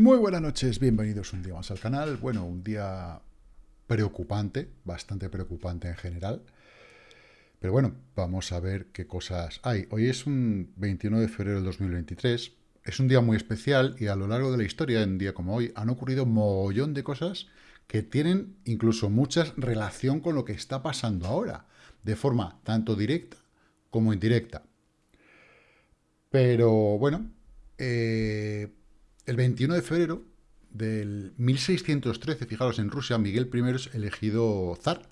Muy buenas noches, bienvenidos un día más al canal. Bueno, un día preocupante, bastante preocupante en general. Pero bueno, vamos a ver qué cosas hay. Hoy es un 21 de febrero del 2023. Es un día muy especial y a lo largo de la historia, en un día como hoy, han ocurrido un mogollón de cosas que tienen incluso mucha relación con lo que está pasando ahora, de forma tanto directa como indirecta. Pero bueno, eh, el 21 de febrero del 1613, fijaros, en Rusia, Miguel I es elegido zar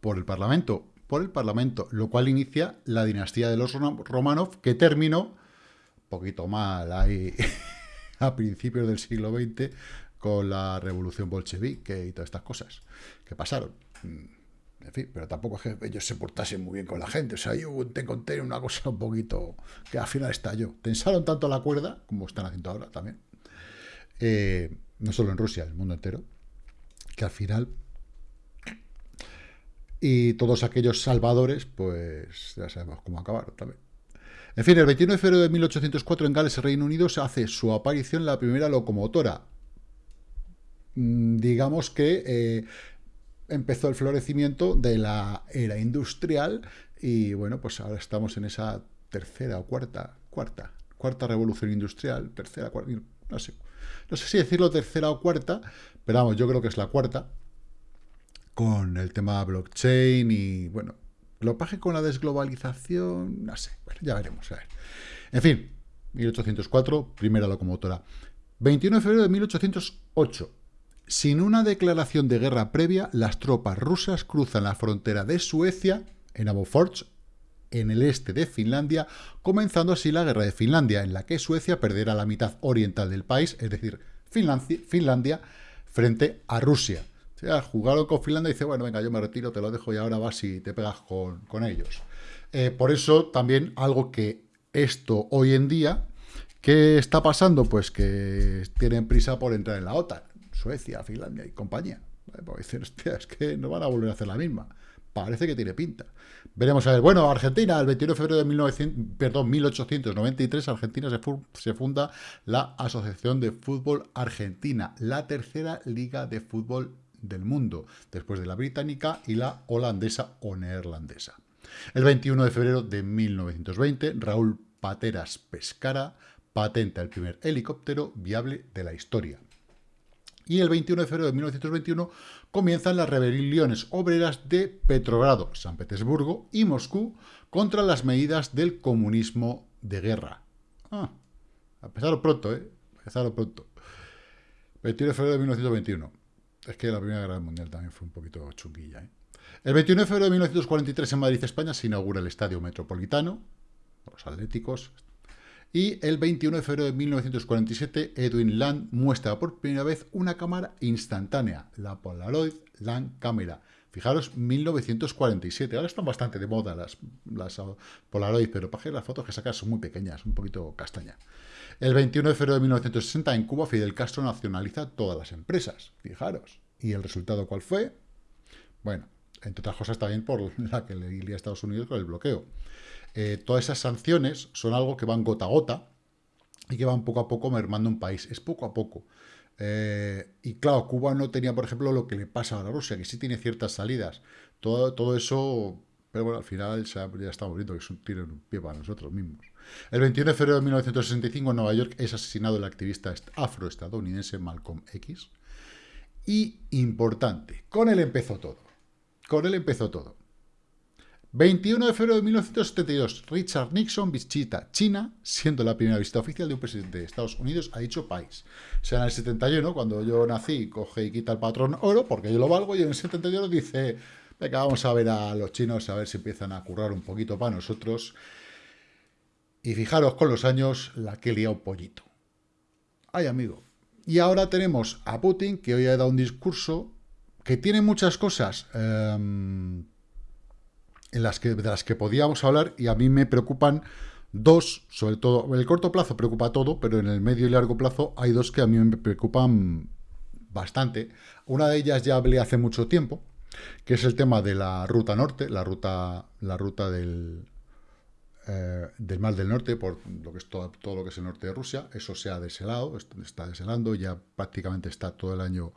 por el Parlamento, por el Parlamento, lo cual inicia la dinastía de los Romanov, que terminó, poquito mal ahí, a principios del siglo XX, con la revolución bolchevique y todas estas cosas que pasaron. En fin, pero tampoco es que ellos se portasen muy bien con la gente. O sea, yo te conté una cosa un poquito que al final estalló. Tensaron tanto la cuerda, como están haciendo ahora también, eh, no solo en Rusia, en el mundo entero, que al final... Y todos aquellos salvadores, pues ya sabemos cómo acabaron también. En fin, el 21 de febrero de 1804 en Gales, Reino Unido, se hace su aparición la primera locomotora. Mm, digamos que eh, empezó el florecimiento de la era industrial y bueno, pues ahora estamos en esa tercera o cuarta, cuarta, cuarta revolución industrial, tercera, cuarta, no sé, no sé si decirlo tercera o cuarta, pero vamos, yo creo que es la cuarta, con el tema blockchain y bueno, lo paje con la desglobalización, no sé, bueno, ya veremos, a ver. En fin, 1804, primera locomotora. 21 de febrero de 1808, sin una declaración de guerra previa, las tropas rusas cruzan la frontera de Suecia, en Aboforge, en el este de Finlandia, comenzando así la guerra de Finlandia, en la que Suecia perderá la mitad oriental del país, es decir, Finlandia, frente a Rusia. O sea, jugaron con Finlandia y dice, bueno, venga, yo me retiro, te lo dejo y ahora vas y te pegas con, ellos. Eh, por eso también algo que esto hoy en día, ¿qué está pasando? Pues que tienen prisa por entrar en la OTAN. Suecia, Finlandia y compañía. Pues es que no van a volver a hacer la misma. Parece que tiene pinta. Veremos a ver. Bueno, Argentina, el 21 de febrero de 1900, perdón, 1893, Argentina se, se funda la Asociación de Fútbol Argentina, la tercera liga de fútbol del mundo, después de la británica y la holandesa o neerlandesa. El 21 de febrero de 1920, Raúl Pateras Pescara patenta el primer helicóptero viable de la historia. Y el 21 de febrero de 1921 comienzan las rebeliones obreras de Petrogrado, San Petersburgo y Moscú contra las medidas del comunismo de guerra. Ah, empezaron pronto, ¿eh? Empezaron pronto. 21 de febrero de 1921. Es que la Primera Guerra Mundial también fue un poquito chunguilla, ¿eh? El 21 de febrero de 1943 en Madrid, España, se inaugura el Estadio Metropolitano, los Atléticos, y el 21 de febrero de 1947, Edwin Land muestra por primera vez una cámara instantánea, la Polaroid Land Camera. Fijaros, 1947. Ahora están bastante de moda las, las Polaroid, pero para que las fotos que sacas son muy pequeñas, un poquito castaña. El 21 de febrero de 1960, en Cuba, Fidel Castro nacionaliza todas las empresas. Fijaros. ¿Y el resultado cuál fue? Bueno, entre otras cosas también por la que le a Estados Unidos con el bloqueo. Eh, todas esas sanciones son algo que van gota a gota y que van poco a poco mermando un país. Es poco a poco. Eh, y claro, Cuba no tenía, por ejemplo, lo que le pasa a la Rusia, que sí tiene ciertas salidas. Todo, todo eso, pero bueno, al final ya, estamos viendo que es un pie para nosotros mismos. El 21 de febrero de 1965 en Nueva York es asesinado el activista afroestadounidense Malcolm X. Y importante, con él empezó todo. Con él empezó todo. 21 de febrero de 1972, Richard Nixon visita China, siendo la primera visita oficial de un presidente de Estados Unidos a dicho país. O sea, en el 71, cuando yo nací, coge y quita el patrón oro, porque yo lo valgo, y en el 71 dice, venga, vamos a ver a los chinos, a ver si empiezan a currar un poquito para nosotros. Y fijaros con los años la que lía un pollito. Ay, amigo. Y ahora tenemos a Putin, que hoy ha dado un discurso que tiene muchas cosas... Em, en las que, de las que podíamos hablar y a mí me preocupan dos, sobre todo, en el corto plazo preocupa todo, pero en el medio y largo plazo hay dos que a mí me preocupan bastante. Una de ellas ya hablé hace mucho tiempo, que es el tema de la ruta norte, la ruta, la ruta del, eh, del Mar del Norte, por lo que es todo, todo, lo que es el norte de Rusia. Eso se ha deshelado, está deshelando, ya prácticamente está todo el año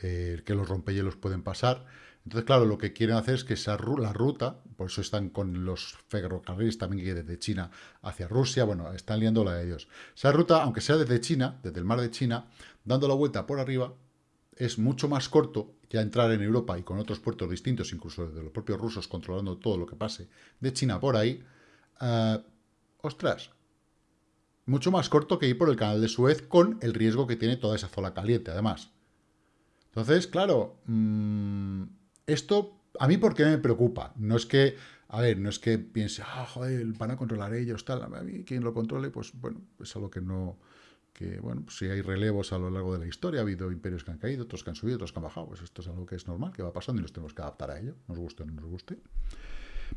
eh, que los rompehielos pueden pasar. Entonces, claro, lo que quieren hacer es que esa, la ruta, por eso están con los ferrocarriles también que desde China hacia Rusia, bueno, están liando la de ellos. Esa ruta, aunque sea desde China, desde el mar de China, dando la vuelta por arriba, es mucho más corto ya entrar en Europa y con otros puertos distintos, incluso de los propios rusos controlando todo lo que pase de China por ahí, uh, ostras, mucho más corto que ir por el canal de Suez con el riesgo que tiene toda esa zona caliente, además. Entonces, claro, mmm, esto a mí porque me preocupa. No es que, a ver, no es que piense, ah, joder, van a controlar ellos, tal. A mí quien lo controle, pues bueno, es algo que no, que bueno, pues si hay relevos a lo largo de la historia, ha habido imperios que han caído, otros que han subido, otros que han bajado, pues esto es algo que es normal, que va pasando y nos tenemos que adaptar a ello, nos guste o no nos guste.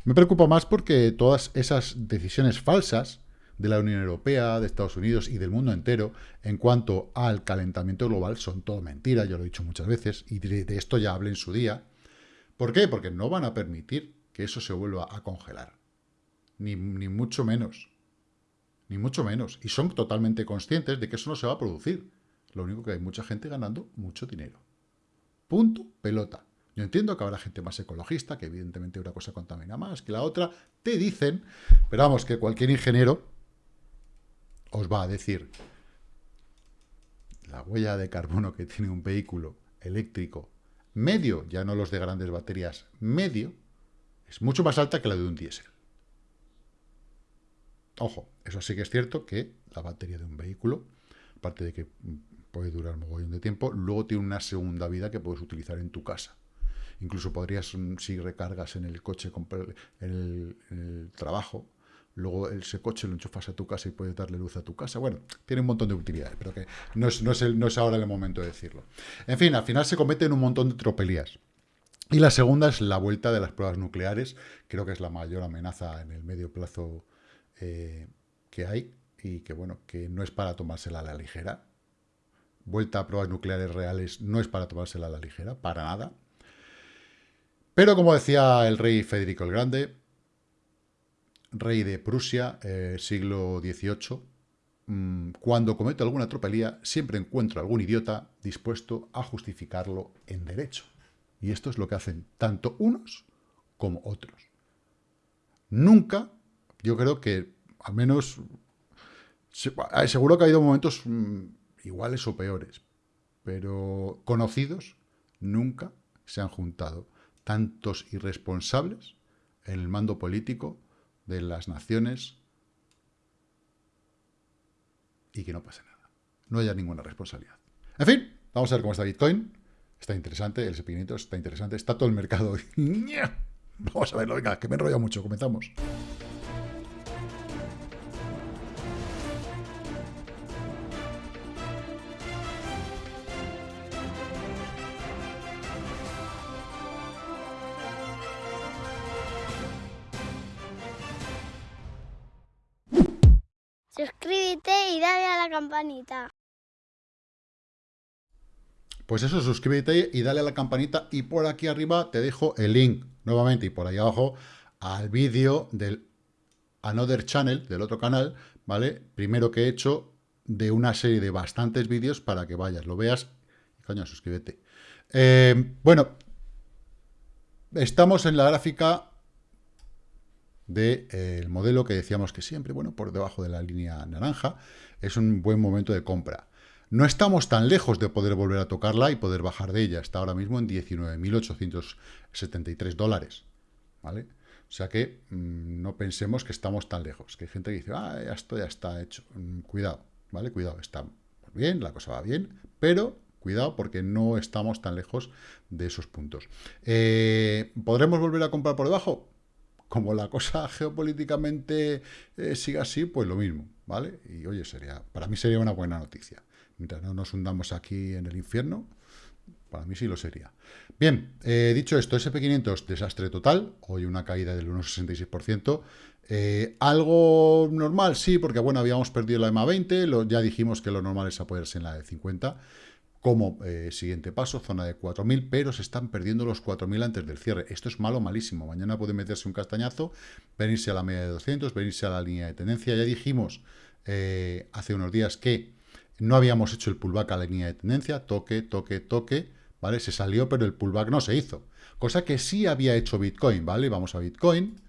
Me preocupa más porque todas esas decisiones falsas de la Unión Europea, de Estados Unidos y del mundo entero en cuanto al calentamiento global son todo mentira, yo lo he dicho muchas veces, y de, esto ya hablé en su día. ¿Por qué? Porque no van a permitir que eso se vuelva a congelar. Ni, ni mucho menos. Ni mucho menos. Y son totalmente conscientes de que eso no se va a producir. Lo único que hay mucha gente ganando mucho dinero. Punto, pelota. Yo entiendo que habrá gente más ecologista, que evidentemente una cosa contamina más que la otra, te dicen, pero vamos, que cualquier ingeniero os va a decir la huella de carbono que tiene un vehículo eléctrico medio, ya no los de grandes baterías, medio, es mucho más alta que la de un diésel. Ojo, eso sí que es cierto que la batería de un vehículo, aparte de que puede durar un mogollón de tiempo, luego tiene una segunda vida que puedes utilizar en tu casa. Incluso podrías, mm, si recargas en el coche, en el, trabajo, luego ese coche lo enchufas a tu casa y puedes darle luz a tu casa. Bueno, tiene un montón de utilidades, pero que no es, no es, no es ahora el momento de decirlo. En fin, al final se cometen un montón de tropelías. Y la segunda es la vuelta de las pruebas nucleares. Creo que es la mayor amenaza en el medio plazo eh, que hay y que, bueno, que no es para tomársela a la ligera. Vuelta a pruebas nucleares reales no es para tomársela a la ligera, para nada. Pero como decía el rey Federico el Grande, rey de Prusia, eh, siglo XVIII, mm, cuando cometo alguna tropelía, siempre encuentro algún idiota dispuesto a justificarlo en derecho. Y esto es lo que hacen tanto unos como otros. Nunca yo creo que al menos seguro que ha habido momentos mm, iguales o peores, pero conocidos nunca se han juntado tantos irresponsables en el mando político de las naciones y que no pase nada. No haya ninguna responsabilidad. En fin, vamos a ver cómo está Bitcoin. Está interesante, el SP500 está interesante, está todo el mercado. vamos a verlo, venga, que me enrollo mucho, comenzamos. Campanita. Pues eso, suscríbete y dale a la campanita y por aquí arriba te dejo el link nuevamente y por ahí abajo al vídeo del Another Channel, del otro canal, ¿vale? Primero que he hecho de una serie de bastantes vídeos para que vayas, lo veas. Coño, suscríbete. Eh, bueno, estamos en la gráfica del eh, modelo que decíamos que siempre, bueno, por debajo de la línea naranja, es un buen momento de compra. No estamos tan lejos de poder volver a tocarla y poder bajar de ella. Está ahora mismo en 19.873 dólares, ¿vale? O sea que mm, no pensemos que estamos tan lejos. Que hay gente que dice, ah, esto ya está hecho. Mm, cuidado, ¿vale? Cuidado, está bien, la cosa va bien, pero cuidado porque no estamos tan lejos de esos puntos. Eh, ¿Podremos volver a comprar por debajo? Como la cosa geopolíticamente eh, siga así, pues lo mismo, ¿vale? Y oye, sería, para mí sería una buena noticia. Mientras no nos hundamos aquí en el infierno, para mí sí lo sería. Bien, eh, dicho esto, SP500, desastre total, hoy una caída del 1,66%. Eh, ¿Algo normal? Sí, porque bueno, habíamos perdido la EMA 20, lo, ya dijimos que lo normal es apoyarse en la de 50, como eh, siguiente paso, zona de 4.000, pero se están perdiendo los 4.000 antes del cierre. Esto es malo, malísimo. Mañana puede meterse un castañazo, venirse a la media de 200, venirse a la línea de tendencia. Ya dijimos eh, hace unos días que no habíamos hecho el pullback a la línea de tendencia, toque, toque, toque, ¿vale? Se salió, pero el pullback no se hizo. Cosa que sí había hecho Bitcoin, ¿vale? Vamos a Bitcoin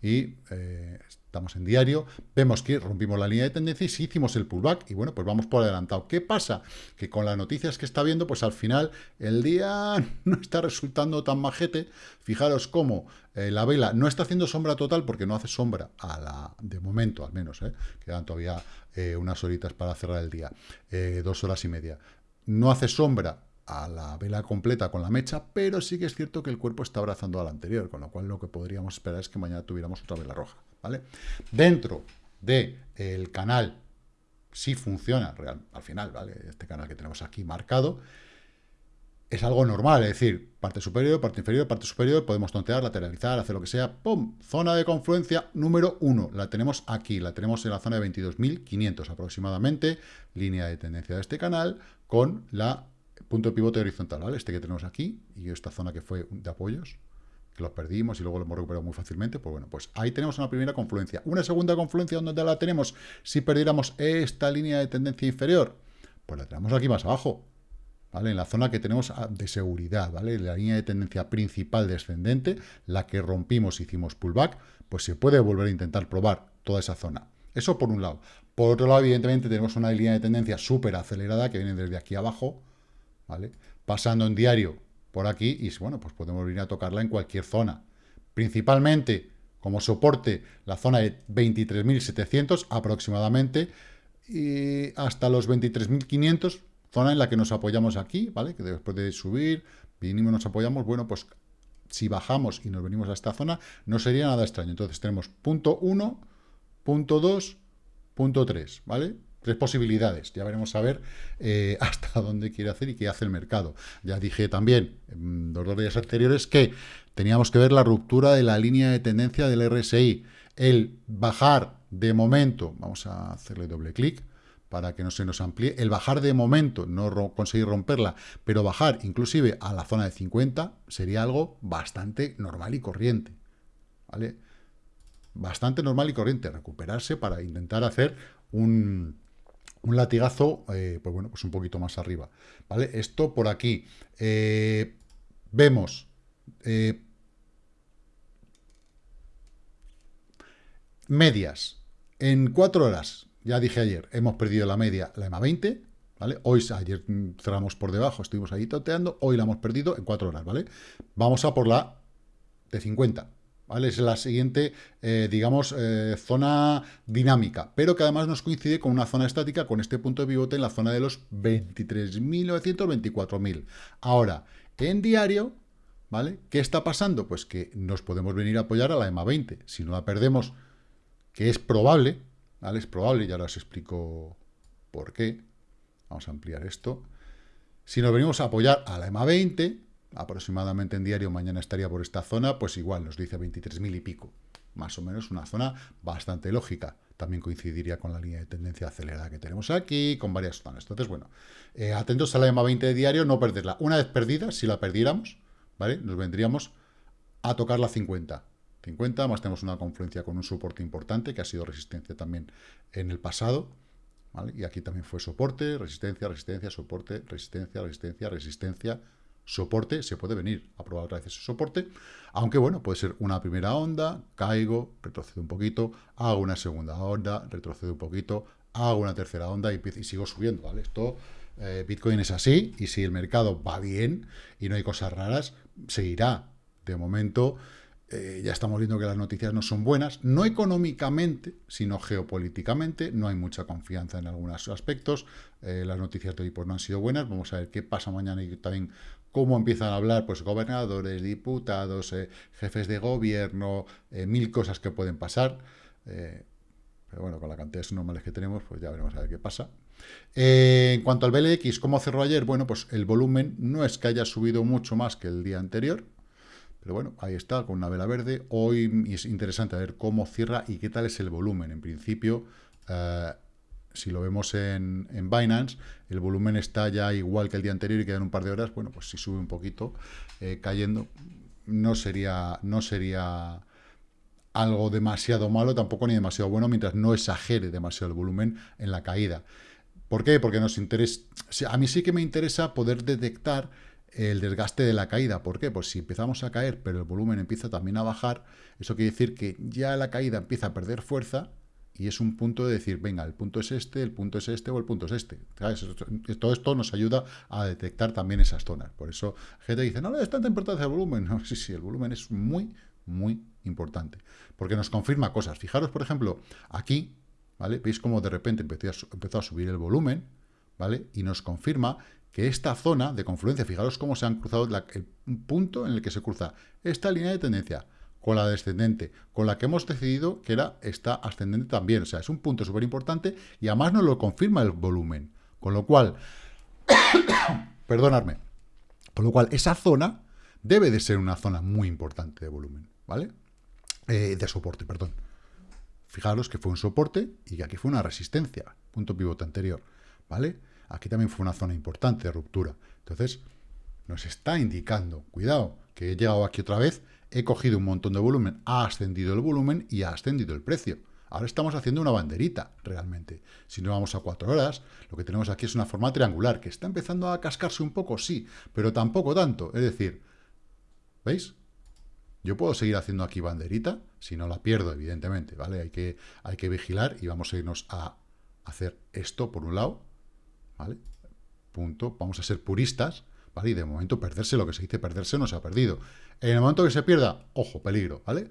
y eh, estamos en diario, vemos que rompimos la línea de tendencia y sí hicimos el pullback, y bueno, pues vamos por adelantado. ¿Qué pasa? Que con las noticias que está viendo, pues al final el día no está resultando tan majete. Fijaros cómo eh, la vela no está haciendo sombra total porque no hace sombra, a la de momento al menos, ¿eh? quedan todavía eh, unas horitas para cerrar el día, dos horas y media. No hace sombra a la vela completa con la mecha, pero sí que es cierto que el cuerpo está abrazando al anterior, con lo cual lo que podríamos esperar es que mañana tuviéramos otra vela roja. ¿Vale? Dentro del el canal, si funciona al final, ¿vale? Este canal que tenemos aquí marcado, es algo normal, es decir, parte superior, parte inferior, parte superior, podemos tontear, lateralizar, hacer lo que sea, ¡pum! Zona de confluencia número 1, la tenemos aquí, la tenemos en la zona de 22.500 aproximadamente, línea de tendencia de este canal, con la punto de pivote horizontal, ¿vale? Este que tenemos aquí, y esta zona que fue de apoyos, que los perdimos y luego lo hemos recuperado muy fácilmente, pues bueno, pues ahí tenemos una primera confluencia. Una segunda confluencia, donde la tenemos? Si perdiéramos esta línea de tendencia inferior, pues la tenemos aquí más abajo, ¿vale? En la zona que tenemos de seguridad, ¿vale? La línea de tendencia principal descendente, la que rompimos, hicimos pullback, pues se puede volver a intentar probar toda esa zona. Eso por un lado. Por otro lado, evidentemente, tenemos una línea de tendencia súper acelerada que viene desde aquí abajo, ¿vale? Pasando en diario por aquí y bueno, pues podemos venir a tocarla en cualquier zona. Principalmente como soporte la zona de 23.700 aproximadamente y hasta los 23.500, zona en la que nos apoyamos aquí, ¿vale? Que después de subir, mínimo nos apoyamos, bueno, pues si bajamos y nos venimos a esta zona, no sería nada extraño. Entonces tenemos punto 1, punto 2, punto 3, ¿vale? Tres posibilidades, ya veremos a ver eh, hasta dónde quiere hacer y qué hace el mercado. Ya dije también en los dos días anteriores que teníamos que ver la ruptura de la línea de tendencia del RSI. El bajar de momento, vamos a hacerle doble clic para que no se nos amplíe, el bajar de momento, no conseguir romperla, pero bajar inclusive a la zona de 50 sería algo bastante normal y corriente. ¿Vale? Bastante normal y corriente, recuperarse para intentar hacer un, un latigazo, eh, pues bueno, pues un poquito más arriba, ¿vale? Esto por aquí. Eh, vemos... Eh, medias. En cuatro horas, ya dije ayer, hemos perdido la media, la EMA 20, ¿vale? Hoy, ayer cerramos por debajo, estuvimos ahí toteando, hoy la hemos perdido en cuatro horas, ¿vale? Vamos a por la de 50, es la siguiente, eh, digamos, eh, zona dinámica, pero que además nos coincide con una zona estática, con este punto de pivote en la zona de los 23.900, 24.000. Ahora, en diario, ¿vale? ¿Qué está pasando? Pues que nos podemos venir a apoyar a la EMA 20. Si no la perdemos, que es probable, ¿vale? Es probable, ya os explico por qué. Vamos a ampliar esto. Si nos venimos a apoyar a la EMA 20, aproximadamente en diario, mañana estaría por esta zona, pues igual nos dice 23.000 y pico. Más o menos una zona bastante lógica. También coincidiría con la línea de tendencia acelerada que tenemos aquí, con varias zonas. Entonces, bueno, eh, atentos a la EMA 20 de diario, no perderla. Una vez perdida, si la perdiéramos, ¿vale? Nos vendríamos a tocar la 50. 50, más tenemos una confluencia con un soporte importante, que ha sido resistencia también en el pasado, ¿vale? Y aquí también fue soporte, resistencia, resistencia, soporte, resistencia, resistencia, resistencia, soporte, se puede venir a probar otra vez ese soporte, aunque bueno, puede ser una primera onda, caigo, retrocedo un poquito, hago una segunda onda, retrocedo un poquito, hago una tercera onda y, sigo subiendo, ¿vale? Esto, eh, Bitcoin es así, y si el mercado va bien y no hay cosas raras, seguirá. De momento, eh, ya estamos viendo que las noticias no son buenas, no económicamente, sino geopolíticamente, no hay mucha confianza en algunos aspectos, eh, las noticias de hoy pues, no han sido buenas, vamos a ver qué pasa mañana y también cómo empiezan a hablar pues gobernadores, diputados, eh, jefes de gobierno, mil cosas que pueden pasar, pero bueno, con la cantidad de normales que tenemos, pues ya veremos a ver qué pasa. en cuanto al BLX, ¿cómo cerró ayer? Bueno, pues el volumen no es que haya subido mucho más que el día anterior, pero bueno, ahí está, con una vela verde. Hoy es interesante ver cómo cierra y qué tal es el volumen. En principio, eh, si lo vemos en, Binance, el volumen está ya igual que el día anterior y quedan un par de horas, bueno, pues si sube un poquito, eh, cayendo, no sería, no sería algo demasiado malo, tampoco ni demasiado bueno, mientras no exagere demasiado el volumen en la caída. ¿Por qué? Porque nos interesa, a mí sí que me interesa poder detectar el desgaste de la caída. ¿Por qué? Pues si empezamos a caer, pero el volumen empieza también a bajar, eso quiere decir que ya la caída empieza a perder fuerza y es un punto de decir, venga, el punto es este, el punto es este o el punto es este. Todo esto nos ayuda a detectar también esas zonas. Por eso gente dice, no le es tanta importancia el volumen. No, sí, sí, el volumen es muy, muy importante. Porque nos confirma cosas. Fijaros, por ejemplo, aquí, ¿vale? Veis cómo de repente empezó a, empezó a subir el volumen, ¿vale? Y nos confirma que esta zona de confluencia, fijaros cómo se han cruzado el punto en el que se cruza esta línea de tendencia con la descendente, con la que hemos decidido que era esta ascendente también. O sea, es un punto súper importante y además nos lo confirma el volumen. Con lo cual, perdonadme, con lo cual esa zona debe de ser una zona muy importante de volumen, ¿vale? Eh, de soporte, perdón. Fijaros que fue un soporte y que aquí fue una resistencia, punto pivote anterior, ¿vale? Aquí también fue una zona importante de ruptura. Entonces, nos está indicando, cuidado, que he llegado aquí otra vez, he cogido un montón de volumen, ha ascendido el volumen y ha ascendido el precio. Ahora estamos haciendo una banderita, realmente. Si no vamos a cuatro horas, lo que tenemos aquí es una forma triangular, que está empezando a cascarse un poco, sí, pero tampoco tanto. Es decir, ¿veis? Yo puedo seguir haciendo aquí banderita, si no la pierdo, evidentemente, ¿vale? Hay que, hay que vigilar y vamos a irnos a hacer esto por un lado, ¿vale? Punto. Vamos a ser puristas, Y de momento perderse, lo que se dice perderse, no se ha perdido. En el momento que se pierda, ojo, peligro, ¿vale?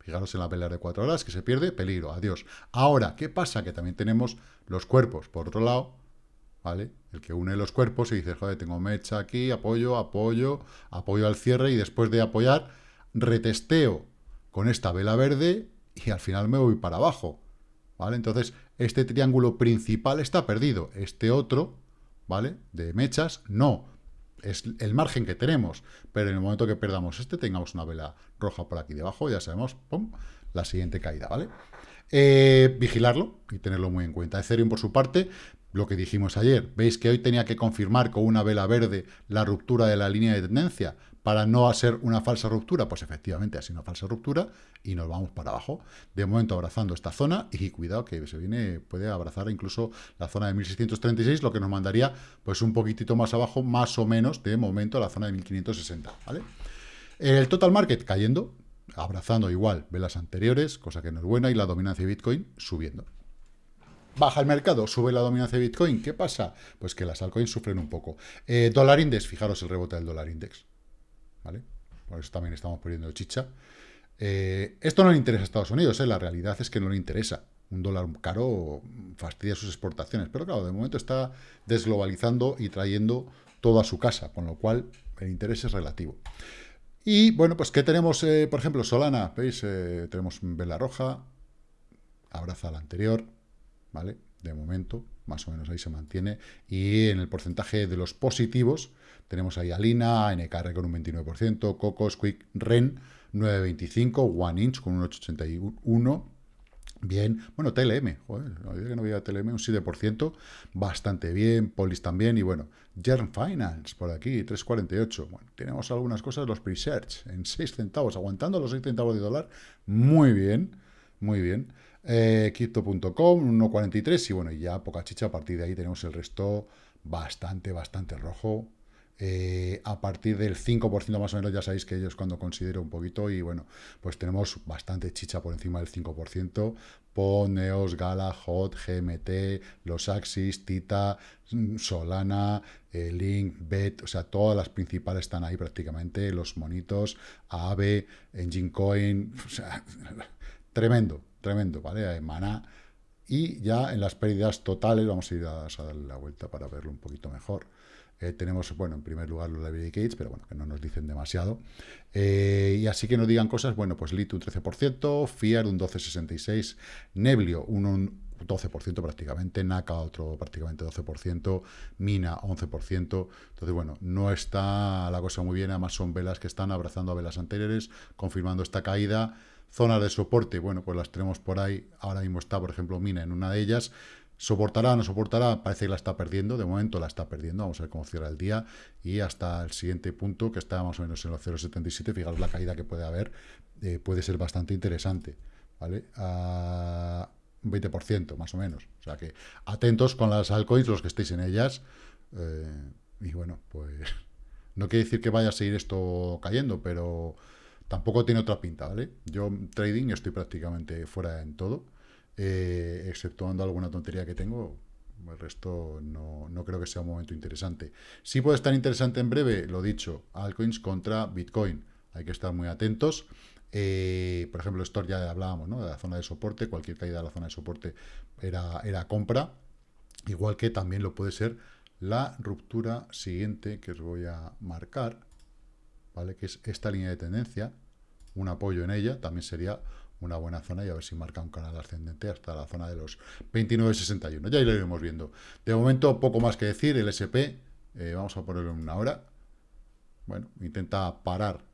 Fijaros en la pelea de cuatro horas, que se pierde, peligro, adiós. Ahora, ¿qué pasa? Que también tenemos los cuerpos, por otro lado, ¿vale? El que une los cuerpos y dice, joder, tengo mecha aquí, apoyo, apoyo, apoyo al cierre, y después de apoyar, retesteo con esta vela verde, y al final me voy para abajo, ¿vale? Entonces, este triángulo principal está perdido. Este otro, ¿vale? De mechas, no. Es el margen que tenemos. Pero en el momento que perdamos este, tengamos una vela roja por aquí debajo, ya sabemos, ¡pum! La siguiente caída, ¿vale? Eh, vigilarlo y tenerlo muy en cuenta. Ethereum, por su parte, lo que dijimos ayer, veis que hoy tenía que confirmar con una vela verde la ruptura de la línea de tendencia para no hacer una falsa ruptura, pues efectivamente ha sido una falsa ruptura y nos vamos para abajo. De momento abrazando esta zona y cuidado que se viene, puede abrazar incluso la zona de 1636, lo que nos mandaría pues un poquitito más abajo, más o menos de momento la zona de 1560, ¿vale? El total market cayendo, abrazando igual velas anteriores, cosa que no es buena, y la dominancia de Bitcoin subiendo. Baja el mercado, sube la dominancia de Bitcoin. ¿Qué pasa? Pues que las altcoins sufren un poco. Eh, dólar index, fijaros el rebote del dólar index. ¿Vale? Por eso también estamos perdiendo chicha. Eh, esto no le interesa a Estados Unidos, ¿eh? la realidad es que no le interesa. Un dólar caro fastidia sus exportaciones, pero claro, de momento está desglobalizando y trayendo todo a su casa, con lo cual el interés es relativo. Y bueno, pues ¿qué tenemos? Eh, por ejemplo, Solana, ¿veis? tenemos vela roja, abraza la anterior, ¿vale? De momento, más o menos ahí se mantiene. Y en el porcentaje de los positivos, tenemos ahí Alina, NKR con un 29%, Coco, Quick, Ren 9.25, One Inch con un 8.81%, Bien, bueno, TLM, joder, no que no había TLM, un 7%, bastante bien, Polis también, y bueno, Germ Finance por aquí, 3.48. Bueno, tenemos algunas cosas, los pre-search en 6 centavos, aguantando los 6 centavos de dólar, muy bien, muy bien. Eh, Crypto.com, 1.43, y bueno, ya poca chicha, a partir de ahí tenemos el resto bastante, bastante rojo, eh, a partir del 5% más o menos, ya sabéis que ellos cuando considero un poquito, y bueno, pues tenemos bastante chicha por encima del 5%, PON, Neos, Gala, HOT, GMT, los Axis, Tita, Solana, eh, Link, Bet, o sea, todas las principales están ahí prácticamente, los monitos, AAVE, Engine Coin, o sea, tremendo, tremendo, ¿vale? Mana. Y ya en las pérdidas totales, vamos a ir a darle la vuelta para verlo un poquito mejor. Eh, tenemos, bueno, en primer lugar los library gates, pero bueno, que no nos dicen demasiado. Eh, y así que nos digan cosas, bueno, pues Lit un 13%, Fiar un 12,66%, Neblio un, 12% prácticamente, Naka otro prácticamente 12%, Mina 11%. Entonces, bueno, no está la cosa muy bien, además son velas que están abrazando a velas anteriores, confirmando esta caída. Zonas de soporte, bueno, pues las tenemos por ahí. Ahora mismo está, por ejemplo, Mina en una de ellas ¿Soportará no soportará? Parece que la está perdiendo. De momento la está perdiendo. Vamos a ver cómo cierra el día. Y hasta el siguiente punto, que está más o menos en los 0,77. Fijaros la caída que puede haber. Eh, puede ser bastante interesante. ¿Vale? A un 20% más o menos. O sea que atentos con las altcoins, los que estéis en ellas. Eh, y bueno, pues no quiere decir que vaya a seguir esto cayendo, pero tampoco tiene otra pinta, ¿vale? Yo trading estoy prácticamente fuera en todo eh, exceptuando alguna tontería que tengo, el resto no, creo que sea un momento interesante. Sí puede estar interesante en breve, lo dicho, altcoins contra Bitcoin. Hay que estar muy atentos. Eh, por ejemplo, esto ya hablábamos, ¿no? De la zona de soporte, cualquier caída de la zona de soporte era, era compra. Igual que también lo puede ser la ruptura siguiente que os voy a marcar, ¿vale? Que es esta línea de tendencia, un apoyo en ella, también sería una buena zona y a ver si marca un canal ascendente hasta la zona de los 29.61. Ya lo iremos viendo. De momento, poco más que decir. El SP, eh, vamos a ponerlo en una hora. Bueno, intenta parar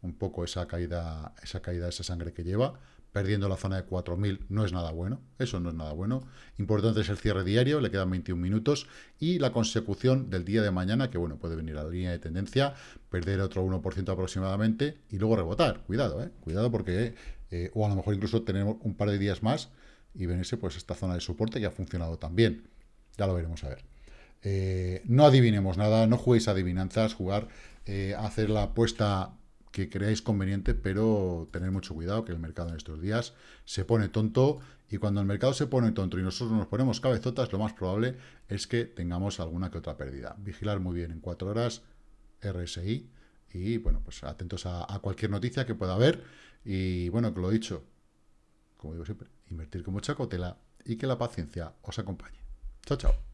un poco esa caída, esa caída, esa sangre que lleva. Perdiendo la zona de 4.000 no es nada bueno. Eso no es nada bueno. Importante es el cierre diario, le quedan 21 minutos. Y la consecución del día de mañana, que bueno, puede venir a la línea de tendencia, perder otro 1% aproximadamente y luego rebotar. Cuidado, eh. Cuidado porque eh, o a lo mejor incluso tenemos un par de días más y venirse pues esta zona de soporte que ha funcionado también. Ya lo veremos a ver. Eh, no adivinemos nada, no juguéis adivinanzas, jugar, eh, hacer la apuesta que creáis conveniente, pero tener mucho cuidado que el mercado en estos días se pone tonto y cuando el mercado se pone tonto y nosotros nos ponemos cabezotas, lo más probable es que tengamos alguna que otra pérdida. Vigilar muy bien en cuatro horas RSI y bueno, pues atentos a cualquier noticia que pueda haber y bueno, que lo he dicho, como digo siempre, invertir con mucha cautela y que la paciencia os acompañe. Chao, chao.